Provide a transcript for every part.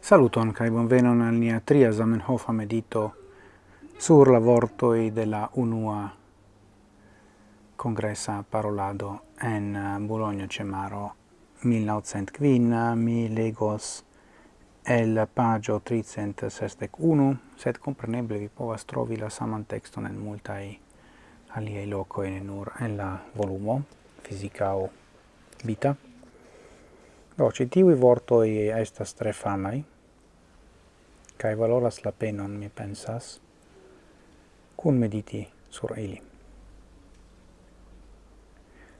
Saluton kai bonvenon al nia tria Zamenhof medito sur la vortoi de la unua congressa parolado en uh, Bologna Cemaro 1900 quin uh, mi legos el pagio 361 sed compreneble vi povas trovi la saman texton en multai aliei locoi ne nur en la volumo fisica o vita. Do, ci tivi vortoi estas tre famai, cae valoras la penon, mi pensas, cun mediti sur ili.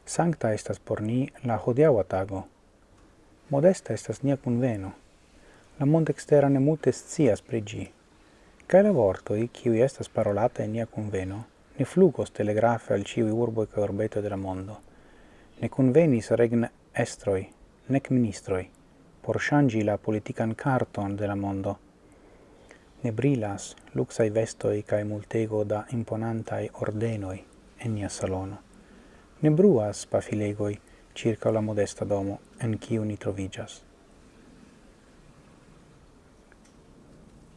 Sancta estas por ni la hodiaua tago, modesta estas nia conveno, la mond extera ne multe scias prigi. cae la vortoi, kiui estas parolata in nia conveno, ne flugos telegrafe al ciui urboi ca urbeto de la mondo, ne convenis regn estroi, nec ministroi, por shangi la politican carton de la mondo. Ne brilas luxai vestoi cae multego da imponantai ordenoi en nia salono. Ne bruas pafilegoi circa la modesta domo en ciu ni trovigas.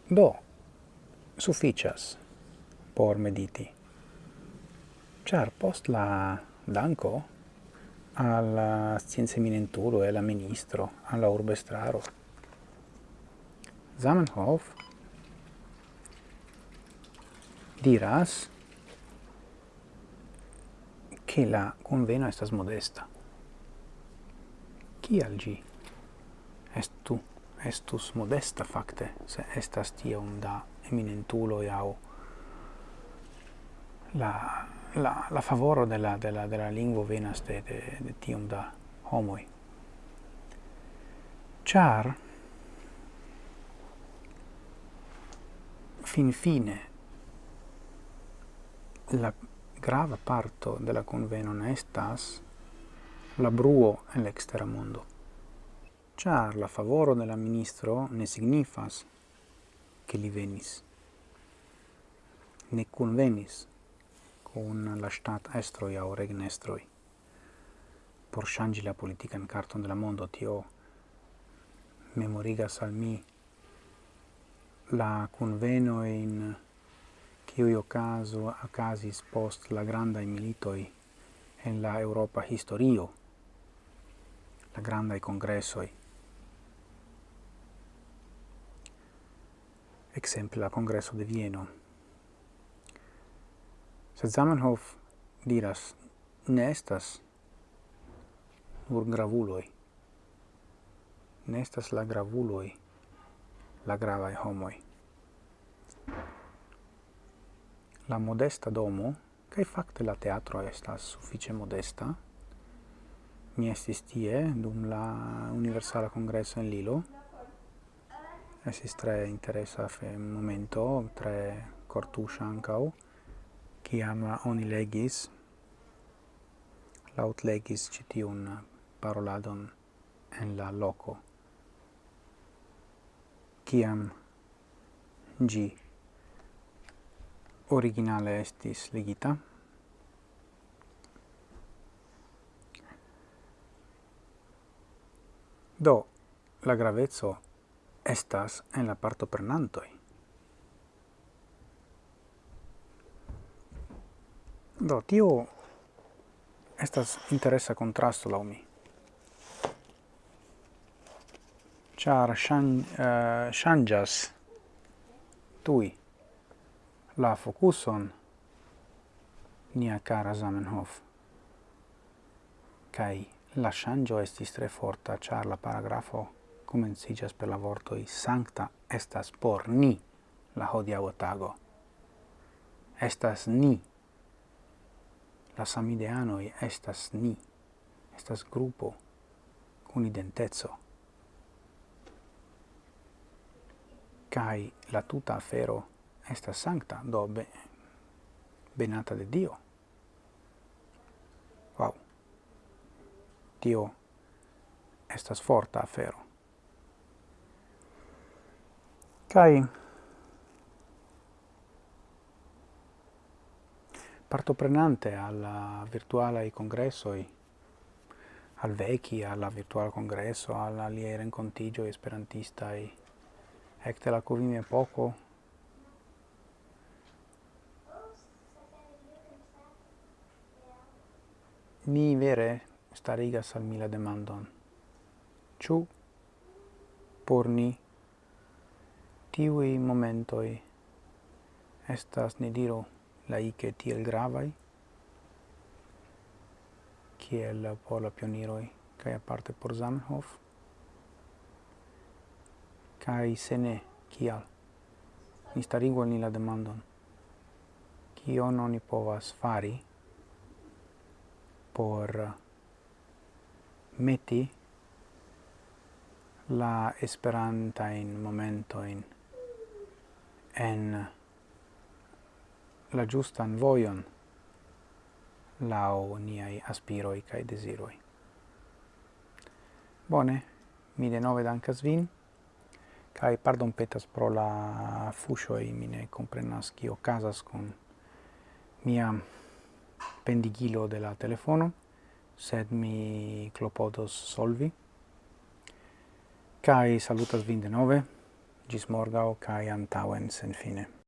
Do, sufficias por mediti. Char post la danco alla scienze eminenturo e alla ministro, alla urbe straro. Zamenhof diras che la conveno estas modesta. Kial gi estu, estus modesta facte, se estas tiom da eminentulo iau la la, la favoro de la, de la, de la venas de, de, de tiom da homoi. Char, fin fine, la grava parto de la conveno estas la bruo en l'extera mondo. Char la favoro de la ministro ne signifas che li venis, ne convenis, con la stat estroi au regnestroi. Por changi la in carton della mondo, tio memorigas al mi la conveno in che io caso a casi post la granda militoi en la Europa historio, la granda congressoi. Exemple la congresso de Vieno Sed Zamenhof diras, ne estas nur gravuloi. Ne estas la gravuloi, la gravae homoi. La modesta domo, cae facte la teatro estas suffice modesta, mi estis tie dum la Universala Congresso en Lilo, Esis tre interesa fe momento, tre cortuscia ancau, ciam oni legis, laut legis citiun paroladon en la loco, ciam gi originale estis legita, Do, la gravezzo estas en la parto prenantoi. Do, tio estas interesa contrasto lau mi. Char shan, eh, uh, shangas tui la focuson nia cara Zamenhof. Kai la shangio estis tre forta, char la paragrafo comencijas per la vortoi sancta estas por ni la hodia tago. Estas ni la samideanoi estas ni, estas grupo, cun identezo. Cai la tuta afero estas sancta, do be, benata de Dio. Wow! Dio estas forta afero. Cai partoprenante al virtuale congresso al vecchi alla virtuale congresso, alla lieren contigio esperantistai, ecte la covime poco, mi vere starigas al mila demandon. Ciu por ni tiui momentoi? Estas, ne diro laice tiel gravai, kiel por la pioniroi, kai aparte por Zamenhof, kai se ne, kial. Ni starigu ni la demandon, Kio non ni povas fari por uh, meti la esperanta in momento in en la giustan voion lao niai aspiroi cae desiroi. Bone, mi de nove dancas vin, cae pardon petas pro la fusioi, mi ne comprenas cio casas con mia pendigilo de la telefono, sed mi clopodos solvi. Cae salutas vin de nove, gis morgao cae antauen sen fine.